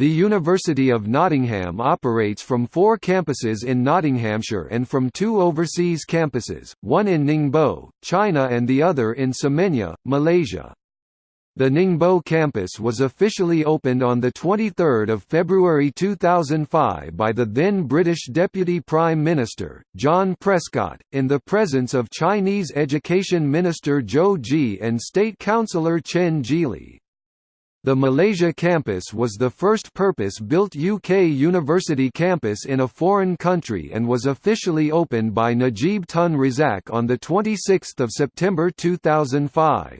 The University of Nottingham operates from four campuses in Nottinghamshire and from two overseas campuses, one in Ningbo, China and the other in Semenyih, Malaysia. The Ningbo campus was officially opened on 23 February 2005 by the then British Deputy Prime Minister, John Prescott, in the presence of Chinese Education Minister Zhou Ji and State Councillor Chen Zhili. The Malaysia campus was the first purpose-built UK university campus in a foreign country and was officially opened by Najib Tun Razak on 26 September 2005.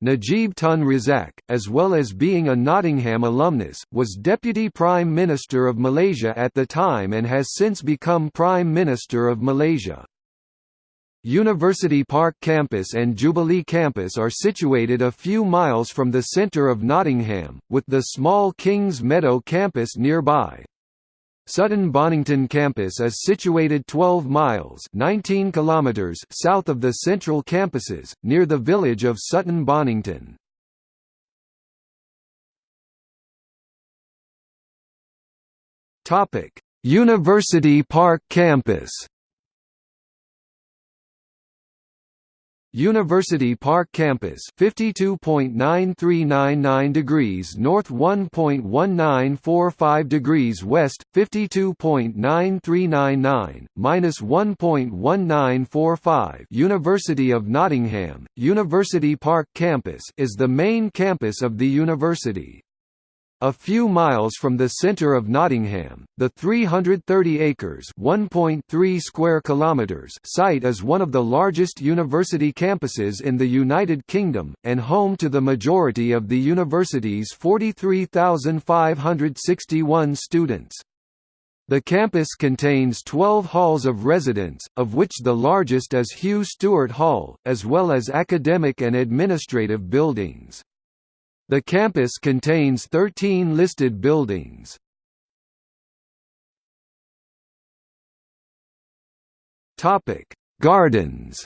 Najib Tun Razak, as well as being a Nottingham alumnus, was Deputy Prime Minister of Malaysia at the time and has since become Prime Minister of Malaysia. University Park Campus and Jubilee Campus are situated a few miles from the centre of Nottingham, with the small Kings Meadow campus nearby. Sutton Bonington campus is situated 12 miles 19 kilometers south of the central campuses, near the village of Sutton Bonington. University Park campus University Park Campus 52.9399 degrees north 1.1945 degrees west 52.9399 minus 1.1945 University of Nottingham University Park Campus is the main campus of the university a few miles from the centre of Nottingham, the 330 acres (1.3 square kilometers) site is one of the largest university campuses in the United Kingdom, and home to the majority of the university's 43,561 students. The campus contains 12 halls of residence, of which the largest is Hugh Stewart Hall, as well as academic and administrative buildings. The campus contains 13 listed buildings. Topic: Gardens.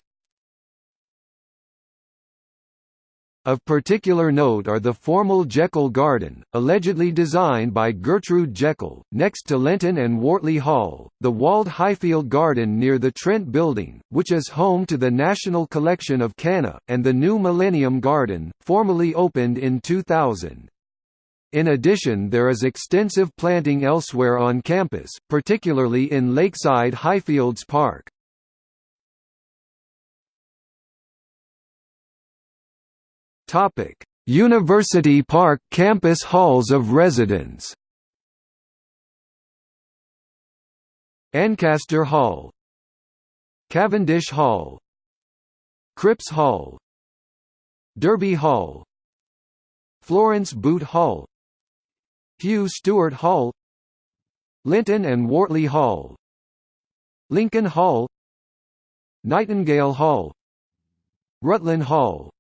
Of particular note are the formal Jekyll Garden, allegedly designed by Gertrude Jekyll, next to Lenton and Wortley Hall, the walled Highfield Garden near the Trent Building, which is home to the National Collection of Canna, and the new Millennium Garden, formally opened in 2000. In addition there is extensive planting elsewhere on campus, particularly in Lakeside Highfields Park. Topic: University Park campus halls of residence. Ancaster Hall, Cavendish Hall, Cripps Hall, Derby Hall, Florence Boot Hall, Hugh Stewart Hall, Lenton and Wortley Hall, Lincoln Hall, Nightingale Hall, Rutland Hall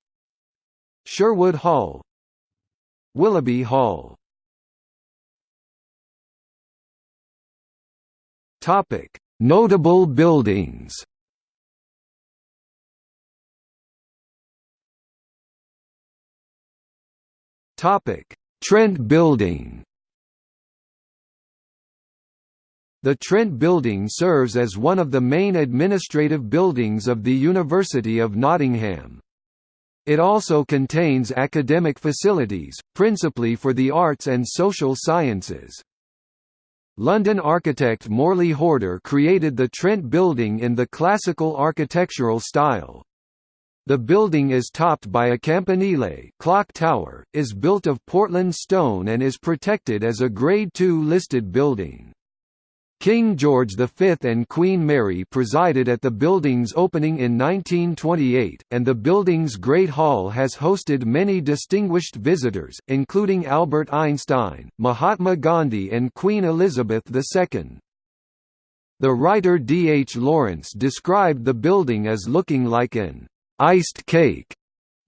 Sherwood Hall Willoughby Hall Topic: Notable buildings. Topic: Trent Building. The Trent Building serves as one of the main administrative buildings of the University of Nottingham. It also contains academic facilities, principally for the arts and social sciences. London architect Morley Horder created the Trent Building in the classical architectural style. The building is topped by a campanile clock tower, is built of Portland stone and is protected as a Grade II listed building. King George V and Queen Mary presided at the building's opening in 1928, and the building's Great Hall has hosted many distinguished visitors, including Albert Einstein, Mahatma Gandhi and Queen Elizabeth II. The writer D. H. Lawrence described the building as looking like an iced cake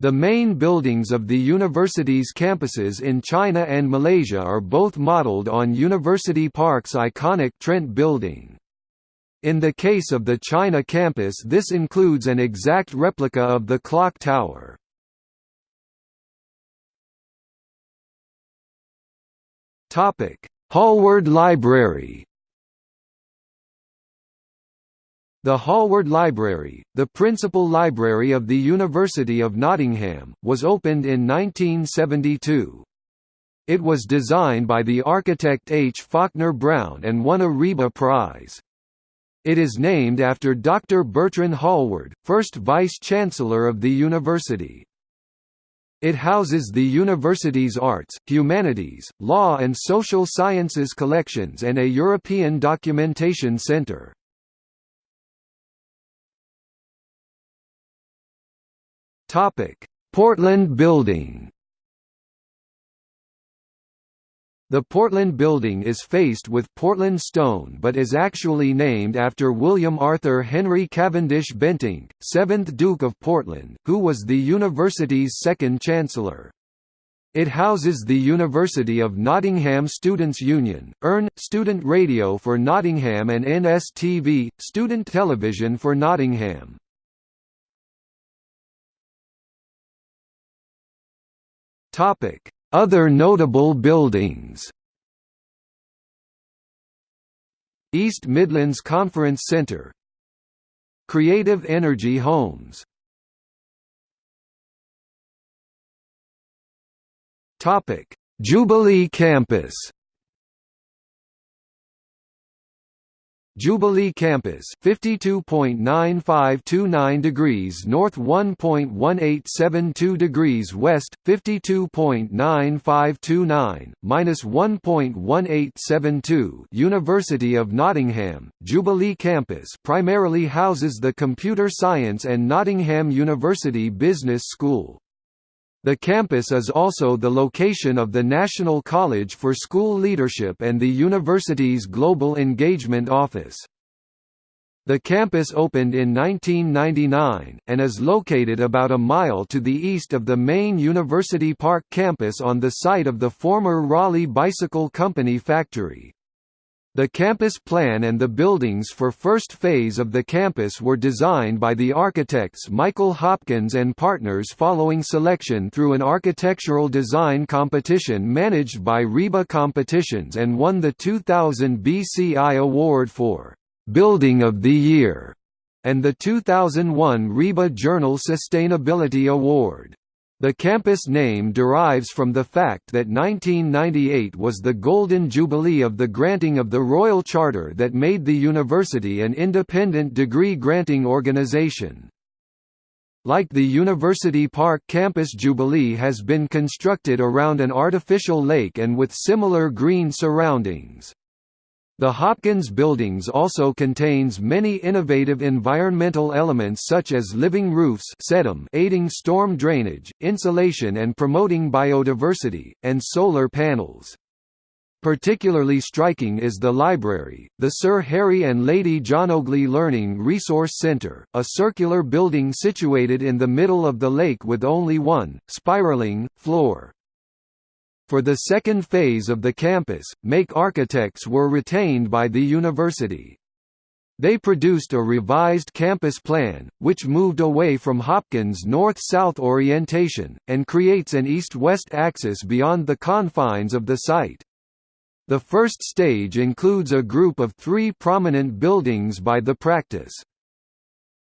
the main buildings of the university's campuses in China and Malaysia are both modelled on University Park's iconic Trent Building. In the case of the China campus this includes an exact replica of the clock tower. Hallward Library The Hallward Library, the principal library of the University of Nottingham, was opened in 1972. It was designed by the architect H. Faulkner Brown and won a RIBA Prize. It is named after Dr. Bertrand Hallward, first Vice-Chancellor of the university. It houses the university's arts, humanities, law and social sciences collections and a European documentation center. Portland Building The Portland Building is faced with Portland stone but is actually named after William Arthur Henry Cavendish Bentinck, 7th Duke of Portland, who was the university's second chancellor. It houses the University of Nottingham Students' Union, URN, Student Radio for Nottingham and NSTV, Student Television for Nottingham. Other notable buildings. East Midlands Conference Centre Creative Energy Homes. Topic: Jubilee Campus Jubilee Campus 52.9529 degrees north 1.1872 degrees west 52.9529 minus 1.1872 University of Nottingham Jubilee Campus primarily houses the Computer Science and Nottingham University Business School the campus is also the location of the National College for School Leadership and the university's Global Engagement Office. The campus opened in 1999, and is located about a mile to the east of the main University Park campus on the site of the former Raleigh Bicycle Company factory. The campus plan and the buildings for first phase of the campus were designed by the architects Michael Hopkins and Partners following selection through an architectural design competition managed by RIBA Competitions and won the 2000 BCI Award for «Building of the Year» and the 2001 RIBA Journal Sustainability Award. The campus name derives from the fact that 1998 was the Golden Jubilee of the granting of the Royal Charter that made the university an independent degree-granting organization. Like the University Park campus Jubilee has been constructed around an artificial lake and with similar green surroundings. The Hopkins Buildings also contains many innovative environmental elements such as living roofs aiding storm drainage, insulation and promoting biodiversity, and solar panels. Particularly striking is the library, the Sir Harry and Lady Djanogly Learning Resource Centre, a circular building situated in the middle of the lake with only one, spiraling, floor. For the second phase of the campus, make architects were retained by the university. They produced a revised campus plan, which moved away from Hopkins' north-south orientation, and creates an east-west axis beyond the confines of the site. The first stage includes a group of three prominent buildings by the practice.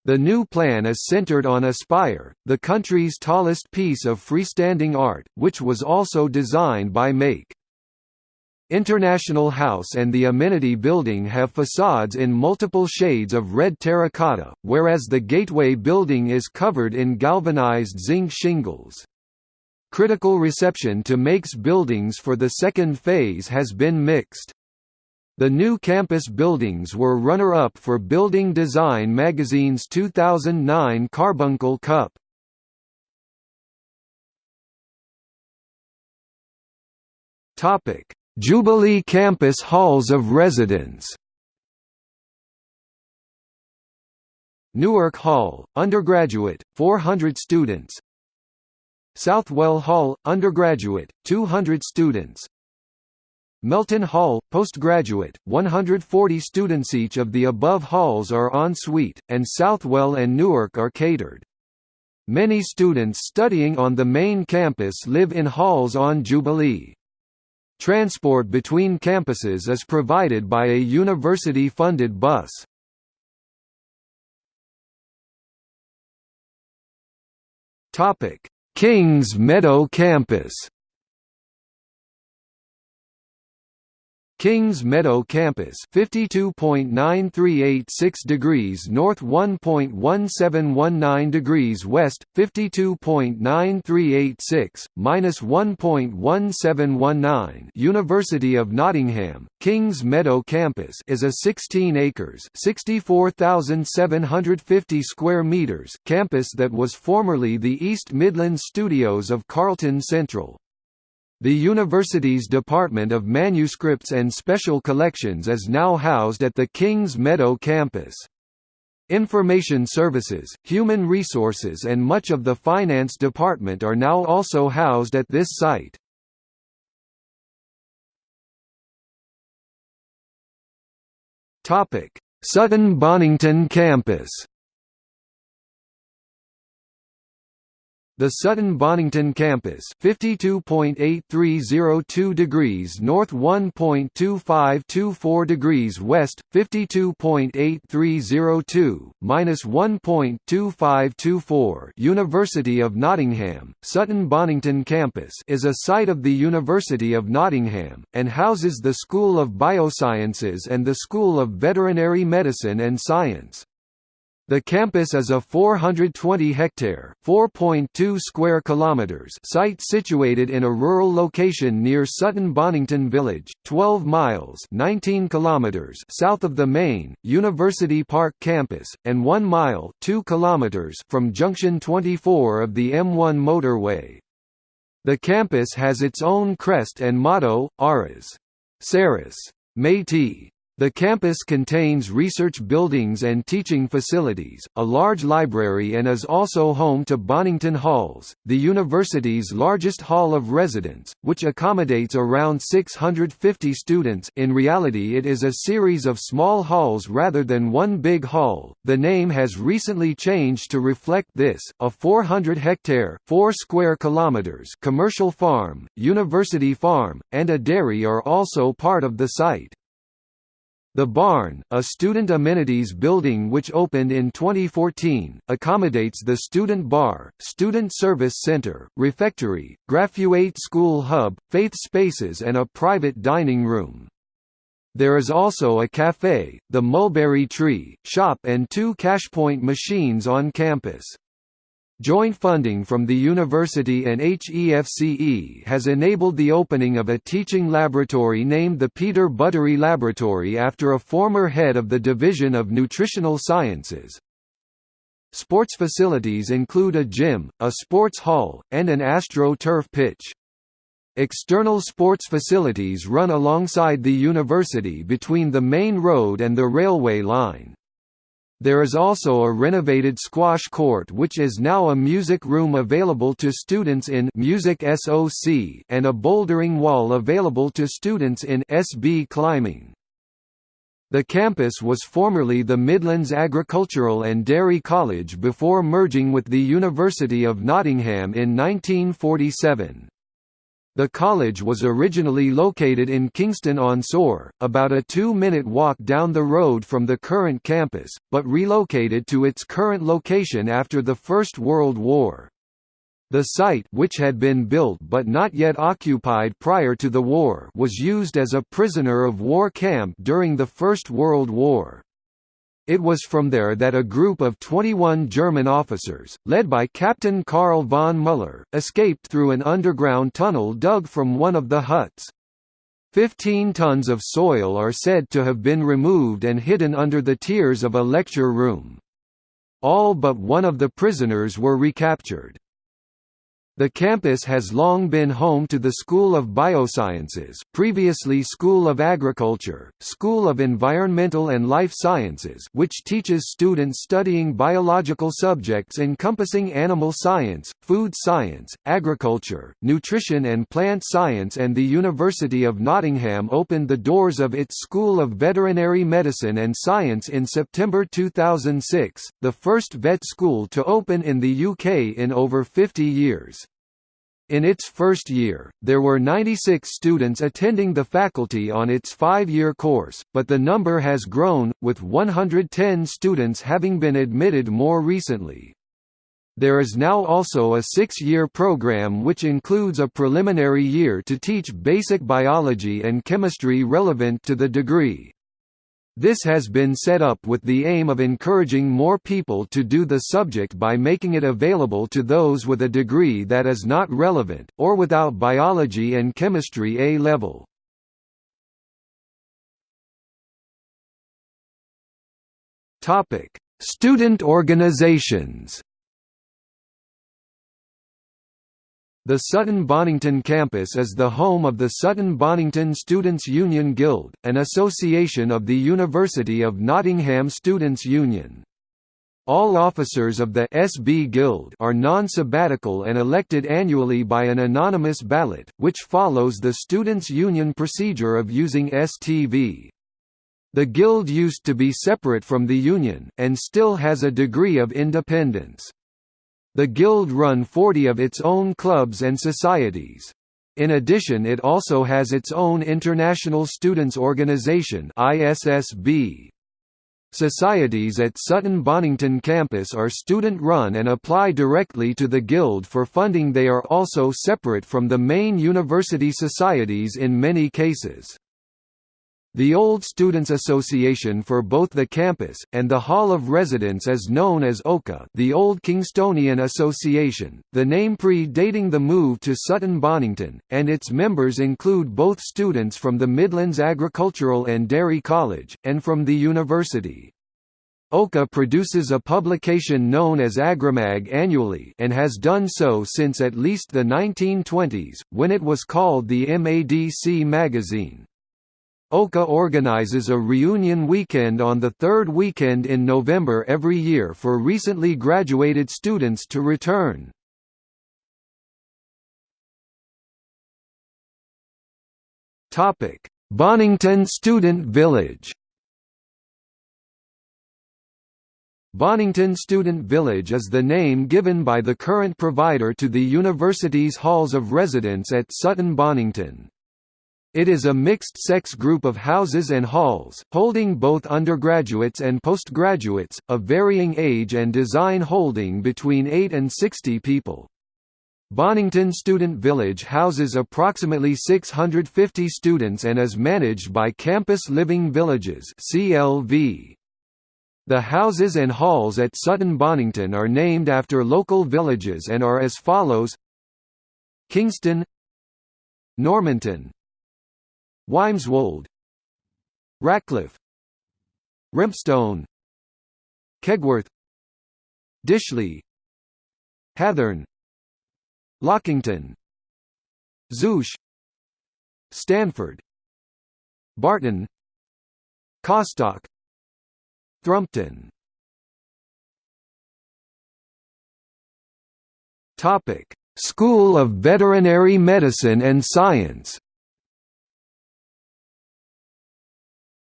The new plan is centered on Aspire, the country's tallest piece of freestanding art, which was also designed by Make. International House and the amenity building have facades in multiple shades of red terracotta, whereas the Gateway building is covered in galvanized zinc shingles. Critical reception to Make's buildings for the second phase has been mixed. The new campus buildings were runner-up for Building Design magazine's 2009 Carbuncle Cup. Topic: Jubilee Campus Halls of Residence. Newark Hall, undergraduate, 400 students. Southwell Hall, undergraduate, 200 students. Melton Hall, postgraduate, 140 students each of the above halls are en suite, and Southwell and Newark are catered. Many students studying on the main campus live in halls on Jubilee. Transport between campuses is provided by a university-funded bus. Kings Meadow campus Kings Meadow Campus 52.9386 degrees north 1.1719 degrees west 52.9386 minus 1.1719 University of Nottingham Kings Meadow Campus is a 16 acres 64,750 square meters campus that was formerly the East Midlands studios of Carlton Central the university's Department of Manuscripts and Special Collections is now housed at the Kings Meadow campus. Information Services, Human Resources and much of the Finance Department are now also housed at this site. Sutton Bonington campus The Sutton Bonington campus 52.8302 degrees north 1.2524 degrees west 52.8302 minus 1.2524 University of Nottingham Sutton Bonington campus is a site of the University of Nottingham and houses the School of Biosciences and the School of Veterinary Medicine and Science the campus is a 420-hectare (4.2 square kilometers) site situated in a rural location near Sutton Bonington Village, 12 miles (19 kilometers) south of the main University Park campus and 1 mile (2 kilometers) from junction 24 of the M1 motorway. The campus has its own crest and motto, Aras, Saris, Métis, the campus contains research buildings and teaching facilities, a large library and is also home to Bonington Halls, the university's largest hall of residence, which accommodates around 650 students in reality it is a series of small halls rather than one big hall. The name has recently changed to reflect this. A 400-hectare 4 square kilometers commercial farm, university farm, and a dairy are also part of the site. The Barn, a student amenities building which opened in 2014, accommodates the student bar, student service center, refectory, graduate school hub, faith spaces and a private dining room. There is also a cafe, the Mulberry Tree, shop and two cashpoint machines on campus. Joint funding from the university and HEFCE has enabled the opening of a teaching laboratory named the Peter Buttery Laboratory after a former head of the Division of Nutritional Sciences. Sports facilities include a gym, a sports hall, and an AstroTurf pitch. External sports facilities run alongside the university between the main road and the railway line. There is also a renovated squash court which is now a music room available to students in Music SOC and a bouldering wall available to students in SB climbing. The campus was formerly the Midlands Agricultural and Dairy College before merging with the University of Nottingham in 1947. The college was originally located in Kingston-on-Soar, about a two-minute walk down the road from the current campus, but relocated to its current location after the First World War. The site which had been built but not yet occupied prior to the war was used as a prisoner of war camp during the First World War. It was from there that a group of 21 German officers, led by Captain Karl von Müller, escaped through an underground tunnel dug from one of the huts. Fifteen tons of soil are said to have been removed and hidden under the tiers of a lecture room. All but one of the prisoners were recaptured. The campus has long been home to the School of Biosciences previously School of Agriculture, School of Environmental and Life Sciences which teaches students studying biological subjects encompassing animal science, food science, agriculture, nutrition and plant science and the University of Nottingham opened the doors of its School of Veterinary Medicine and Science in September 2006, the first vet school to open in the UK in over 50 years. In its first year, there were 96 students attending the faculty on its five-year course, but the number has grown, with 110 students having been admitted more recently. There is now also a six-year program which includes a preliminary year to teach basic biology and chemistry relevant to the degree. This has been set up with the aim of encouraging more people to do the subject by making it available to those with a degree that is not relevant, or without biology and chemistry A-level. Student organizations The Sutton-Bonington campus is the home of the Sutton-Bonington Students' Union Guild, an association of the University of Nottingham Students' Union. All officers of the SB Guild are non-sabbatical and elected annually by an anonymous ballot, which follows the Students' Union procedure of using STV. The Guild used to be separate from the Union, and still has a degree of independence. The Guild run 40 of its own clubs and societies. In addition it also has its own International Students Organization ISSB. Societies at Sutton Bonington campus are student-run and apply directly to the Guild for funding they are also separate from the main university societies in many cases. The Old Students Association for both the campus, and the Hall of Residence is known as OKA the Old Kingstonian Association, the name pre-dating the move to Sutton Bonington, and its members include both students from the Midlands Agricultural and Dairy College, and from the university. OKA produces a publication known as Agrimag annually and has done so since at least the 1920s, when it was called the MADC magazine. OKA organizes a reunion weekend on the third weekend in November every year for recently graduated students to return. Bonington Student Village Bonington Student Village is the name given by the current provider to the university's halls of residence at Sutton Bonington. It is a mixed-sex group of houses and halls, holding both undergraduates and postgraduates, of varying age and design holding between 8 and 60 people. Bonington Student Village houses approximately 650 students and is managed by Campus Living Villages CLV. The houses and halls at Sutton Bonington are named after local villages and are as follows Kingston Normanton Wymeswold Ratcliffe Rempstone Kegworth Dishley Hathern Lockington Zouch Stanford Barton Costock Thrumpton. Topic: School of Veterinary Medicine and Science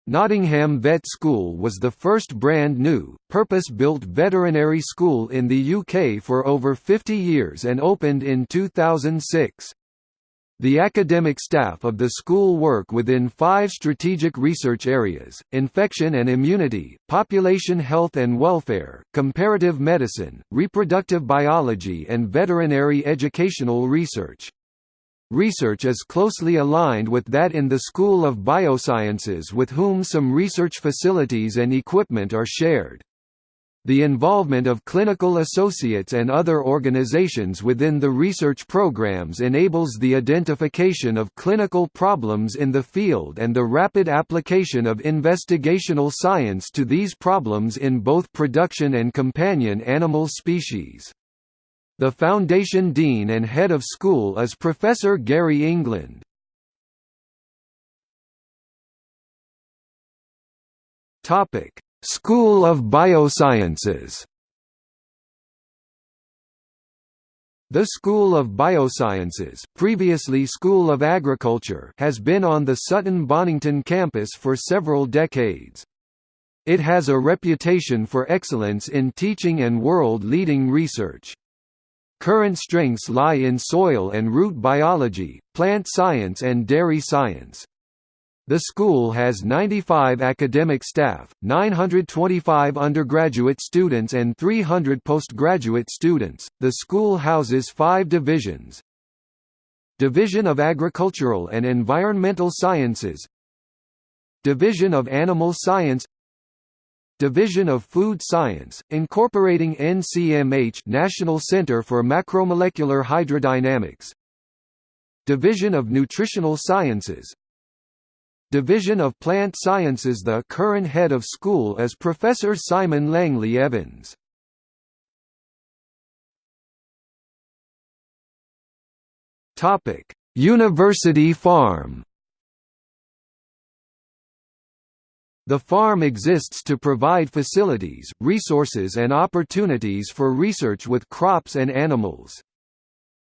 Nottingham Vet School was the first brand new, purpose-built veterinary school in the UK for over 50 years and opened in 2006. The academic staff of the school work within five strategic research areas, infection and immunity, population health and welfare, comparative medicine, reproductive biology and veterinary educational research. Research is closely aligned with that in the School of Biosciences with whom some research facilities and equipment are shared. The involvement of clinical associates and other organizations within the research programs enables the identification of clinical problems in the field and the rapid application of investigational science to these problems in both production and companion animal species. The Foundation Dean and Head of School is Professor Gary England. School of Biosciences. The School of Biosciences, previously School of Agriculture, has been on the Sutton Bonington campus for several decades. It has a reputation for excellence in teaching and world-leading research. Current strengths lie in soil and root biology, plant science and dairy science. The school has 95 academic staff, 925 undergraduate students and 300 postgraduate students. The school houses 5 divisions. Division of Agricultural and Environmental Sciences, Division of Animal Science, Division of Food Science, incorporating NCMH National Center for Macromolecular Hydrodynamics. Division of Nutritional Sciences. Division of Plant Sciences The current head of school is Professor Simon Langley Evans. University Farm The farm exists to provide facilities, resources and opportunities for research with crops and animals.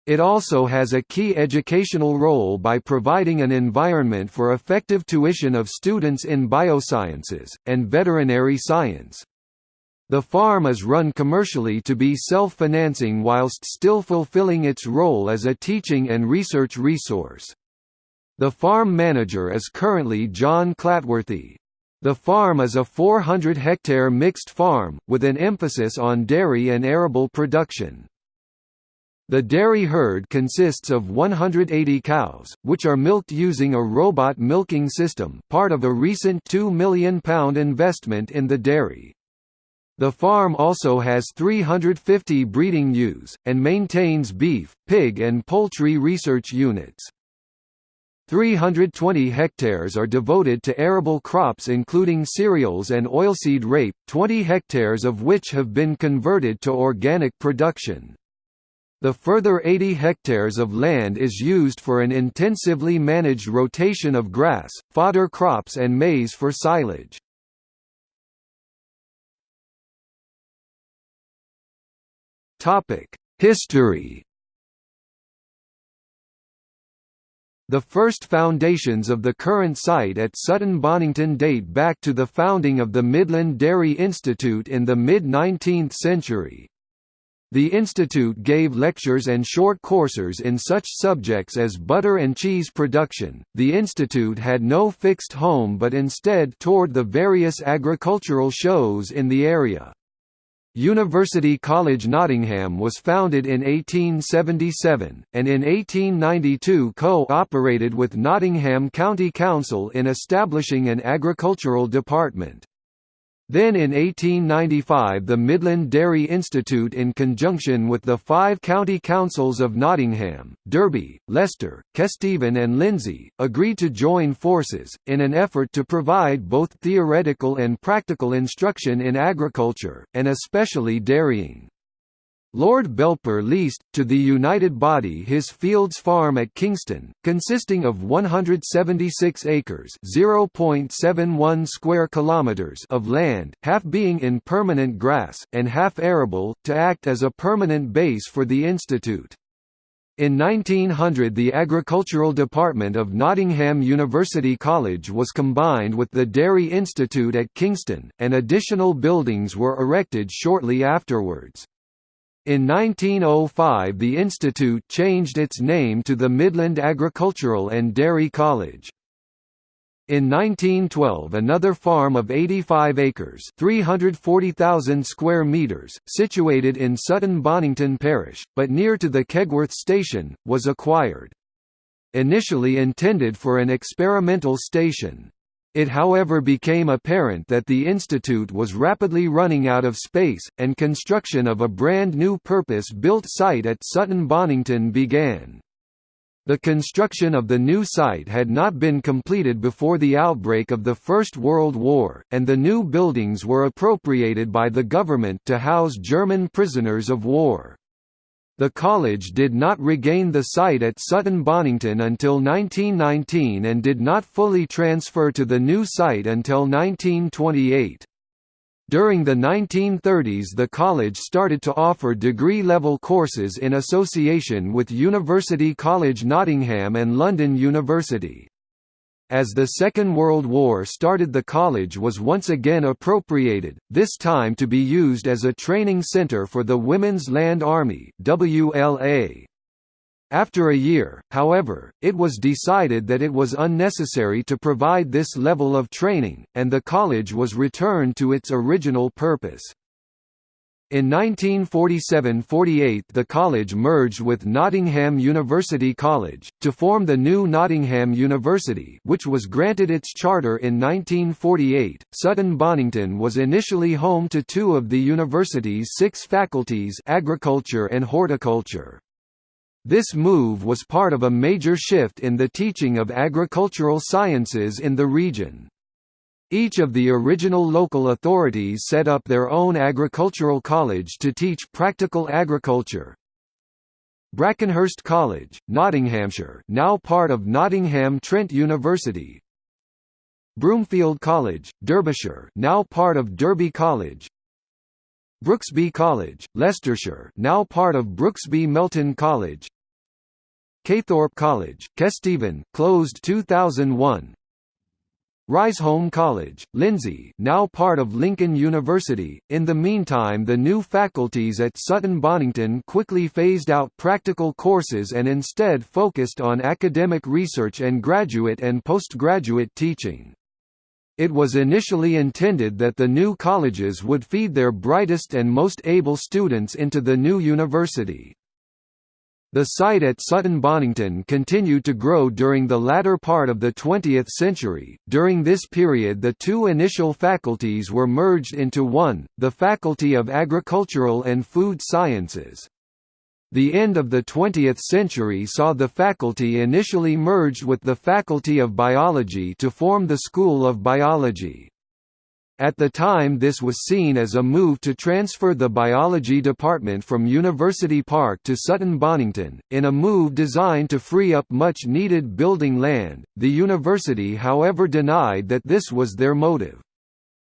It also has a key educational role by providing an environment for effective tuition of students in biosciences, and veterinary science. The farm is run commercially to be self-financing whilst still fulfilling its role as a teaching and research resource. The farm manager is currently John Clatworthy. The farm is a 400-hectare mixed farm, with an emphasis on dairy and arable production. The dairy herd consists of 180 cows, which are milked using a robot milking system part of a recent £2 million investment in the dairy. The farm also has 350 breeding ewes, and maintains beef, pig and poultry research units. 320 hectares are devoted to arable crops including cereals and oilseed rape, 20 hectares of which have been converted to organic production. The further 80 hectares of land is used for an intensively managed rotation of grass, fodder crops and maize for silage. History The first foundations of the current site at Sutton Bonington date back to the founding of the Midland Dairy Institute in the mid-19th century. The institute gave lectures and short courses in such subjects as butter and cheese production. The institute had no fixed home but instead toured the various agricultural shows in the area. University College Nottingham was founded in 1877, and in 1892 co-operated with Nottingham County Council in establishing an agricultural department. Then in 1895 the Midland Dairy Institute in conjunction with the five county councils of Nottingham, Derby, Leicester, Kesteven and Lindsey, agreed to join forces, in an effort to provide both theoretical and practical instruction in agriculture, and especially dairying. Lord Belper leased, to the United Body his Fields Farm at Kingston, consisting of 176 acres (0.71 square kilometers) of land, half being in permanent grass, and half arable, to act as a permanent base for the institute. In 1900 the Agricultural Department of Nottingham University College was combined with the Dairy Institute at Kingston, and additional buildings were erected shortly afterwards. In 1905 the institute changed its name to the Midland Agricultural and Dairy College. In 1912 another farm of 85 acres 340,000 square meters, situated in Sutton Bonington parish, but near to the Kegworth station, was acquired. Initially intended for an experimental station, it however became apparent that the institute was rapidly running out of space, and construction of a brand new purpose-built site at Sutton Bonington began. The construction of the new site had not been completed before the outbreak of the First World War, and the new buildings were appropriated by the government to house German prisoners of war. The college did not regain the site at Sutton Bonington until 1919 and did not fully transfer to the new site until 1928. During the 1930s the college started to offer degree-level courses in association with University College Nottingham and London University. As the Second World War started the college was once again appropriated, this time to be used as a training center for the Women's Land Army WLA. After a year, however, it was decided that it was unnecessary to provide this level of training, and the college was returned to its original purpose. In 1947–48 the college merged with Nottingham University College, to form the new Nottingham University which was granted its charter in 1948. Sutton Bonington was initially home to two of the university's six faculties agriculture and horticulture. This move was part of a major shift in the teaching of agricultural sciences in the region. Each of the original local authorities set up their own agricultural college to teach practical agriculture. Brackenhurst College, Nottinghamshire now part of Nottingham Trent University. Broomfield College, Derbyshire now part of Derby College. Brooksby College, Leicestershire now part of Brooksby Melton College. Caythorpe College, Kesteven, closed 2001 Riseholme College, Lindsey now part of Lincoln University. In the meantime the new faculties at Sutton Bonington quickly phased out practical courses and instead focused on academic research and graduate and postgraduate teaching. It was initially intended that the new colleges would feed their brightest and most able students into the new university. The site at Sutton Bonington continued to grow during the latter part of the 20th century. During this period, the two initial faculties were merged into one, the Faculty of Agricultural and Food Sciences. The end of the 20th century saw the faculty initially merged with the Faculty of Biology to form the School of Biology. At the time this was seen as a move to transfer the biology department from University Park to Sutton Bonington, in a move designed to free up much needed building land. The university however denied that this was their motive.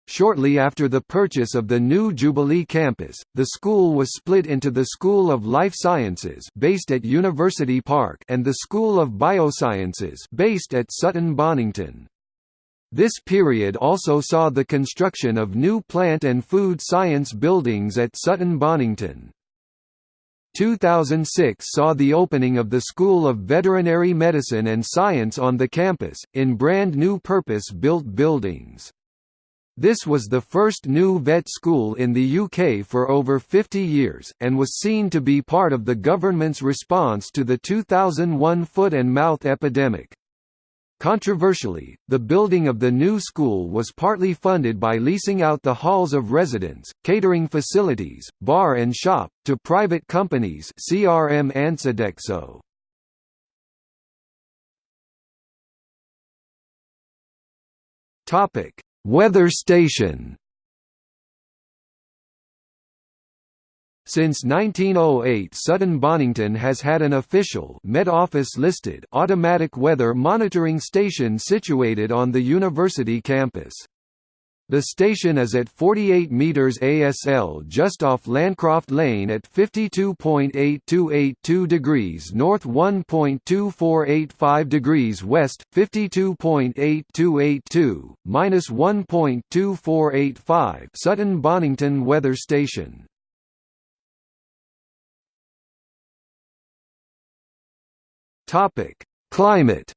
Shortly after the purchase of the new Jubilee campus, the school was split into the School of Life Sciences based at University Park and the School of Biosciences based at Sutton Bonington. This period also saw the construction of new plant and food science buildings at Sutton Bonington. 2006 saw the opening of the School of Veterinary Medicine and Science on the campus, in brand new purpose-built buildings. This was the first new vet school in the UK for over 50 years, and was seen to be part of the government's response to the 2001 foot and mouth epidemic. Controversially, the building of the new school was partly funded by leasing out the halls of residence, catering facilities, bar and shop, to private companies CRM and Sodexo. Weather station Since 1908 Sutton Bonington has had an official Met Office listed automatic weather monitoring station situated on the university campus. The station is at 48 meters ASL just off Landcroft Lane at 52.8282 degrees north 1.2485 degrees west, 52.8282, minus 1.2485 Sutton Bonington Weather Station. Topic: Climate.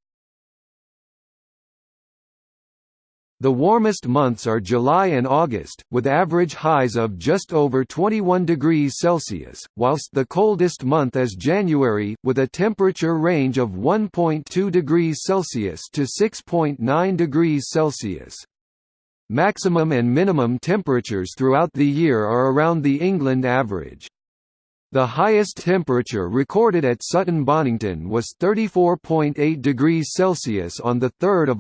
The warmest months are July and August, with average highs of just over 21 degrees Celsius, whilst the coldest month is January, with a temperature range of 1.2 degrees Celsius to 6.9 degrees Celsius. Maximum and minimum temperatures throughout the year are around the England average. The highest temperature recorded at Sutton Bonington was 34.8 degrees Celsius on 3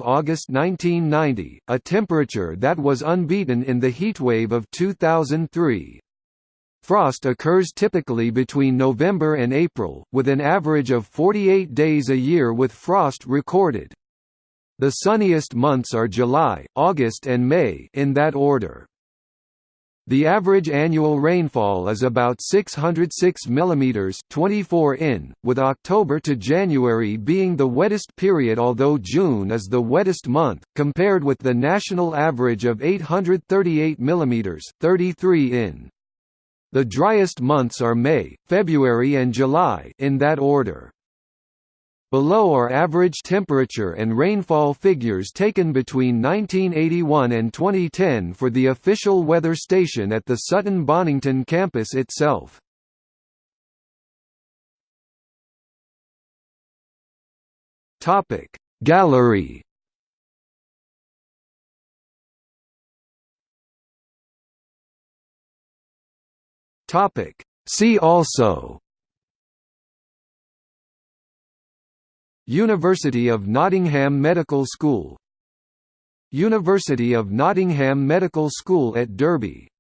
August 1990, a temperature that was unbeaten in the heatwave of 2003. Frost occurs typically between November and April, with an average of 48 days a year with frost recorded. The sunniest months are July, August and May in that order. The average annual rainfall is about 606 mm 24 in, with October to January being the wettest period although June is the wettest month, compared with the national average of 838 mm 33 in. The driest months are May, February and July in that order. Below are average temperature and rainfall figures taken between 1981 and 2010 for the official weather station at the Sutton Bonington campus itself. Gallery See also University of Nottingham Medical School. University of Nottingham Medical School at Derby